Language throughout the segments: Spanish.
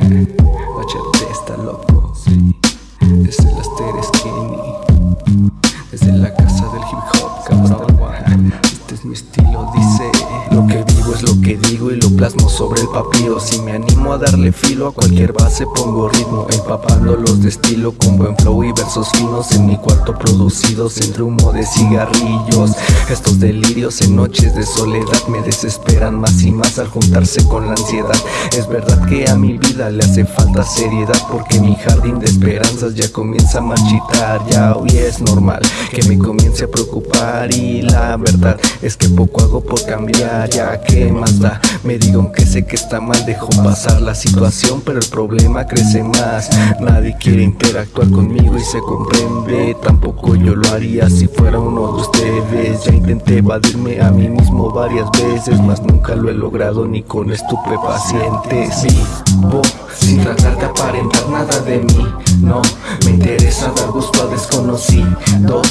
HT está loco, sí. Desde las Teres es lo que digo y lo plasmo sobre el papiro. Si me animo a darle filo a cualquier base, pongo ritmo. Empapándolos de estilo con buen flow y versos finos. En mi cuarto producidos entre humo de cigarrillos. Estos delirios en noches de soledad me desesperan más y más al juntarse con la ansiedad. Es verdad que a mi vida le hace falta seriedad porque mi jardín de esperanzas ya comienza a marchitar. Ya hoy es normal que me comience a preocupar y la verdad es que poco hago por cambiar. Ya que me digo que sé que está mal, dejo pasar la situación, pero el problema crece más. Nadie quiere interactuar conmigo y se comprende. Tampoco yo lo haría si fuera uno de ustedes. Ya intenté evadirme a mí mismo varias veces, mas nunca lo he logrado ni con estupefacientes. Vivo sin tratar de aparentar nada de mí. No me interesa dar gusto a desconocidos.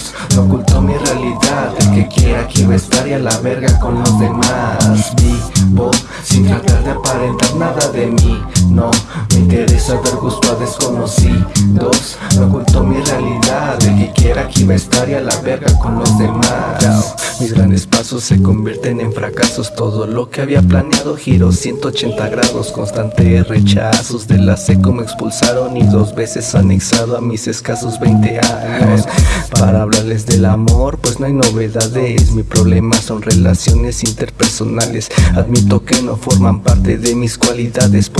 A estar y a la verga con los demás. Vivo sin tratar de aparentar nada de mí. No me interesa dar gusto a desconocidos. No oculto mi realidad. El que quiera aquí va a estar y a la verga con los demás. Mis grandes pasos se convierten en fracasos. Todo lo que había planeado giró 180 grados. Constantes rechazos de la seco me expulsaron Y dos veces anexado a mis escasos 20 años. Para hablarles del amor pues no hay novedades. Mi problema son relaciones interpersonales. Admito que no forman parte de mis cualidades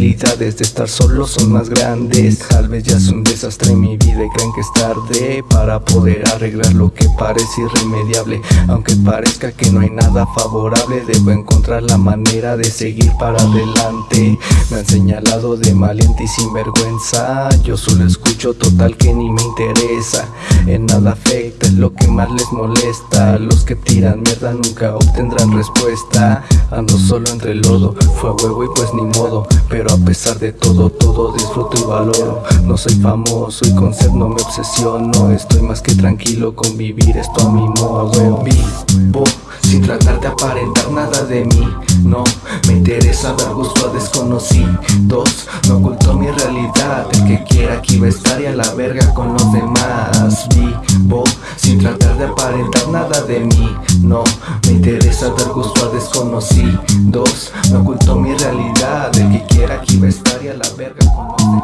Posibilidades de estar solo son más grandes. Tal vez ya es un desastre en mi vida y creen que es tarde Para poder arreglar lo que parece irremediable. Aunque parezca que no hay nada favorable Debo encontrar la manera de seguir para adelante. Me han señalado de maliente y sinvergüenza. Yo solo escucho total que ni me interesa. En nada afecta, es lo que más les molesta. Los que tiran mierda nunca obtendrán respuesta. Ando solo entre el lodo, fue a huevo y pues ni modo. Pero a pesar de todo, todo disfruto y valoro. No soy famoso y con ser no me obsesiono. Estoy más que tranquilo con vivir esto a mi modo. Vivo sin tratar de aparentar nada de mí No me interesa dar gusto a desconocidos No oculto mi realidad El que quiera aquí va a estar y a la verga con los demás Vivo sin tratar de aparentar nada de mí No me interesa dar gusto a desconocidos No oculto mi realidad El que quiera aquí va a estar y a la verga con los demás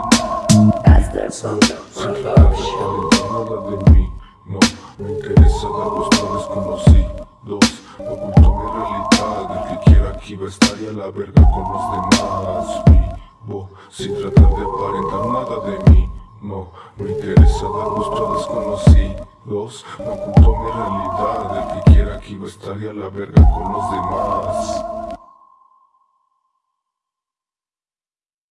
la verga con los demás. Vivo sin tratar de aparentar nada de mí. No me interesa dar gusto a desconocidos. No oculto mi realidad. El que quiera aquí va a estar y a la verga con los demás